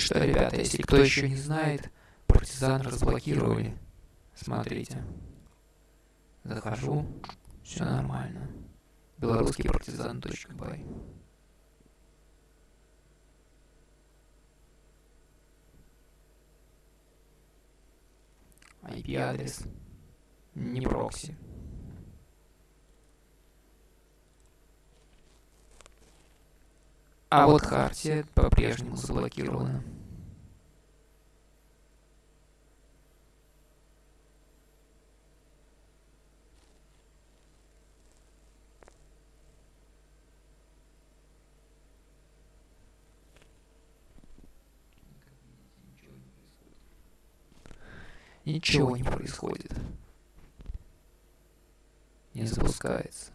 Что, ребята, если кто еще не знает, партизан разблокировали. Смотрите. Захожу, все нормально. Белорусский партизан.бай. IP-адрес. Не прокси. А вот Хартия по-прежнему заблокирована. Ничего не происходит. Не запускается.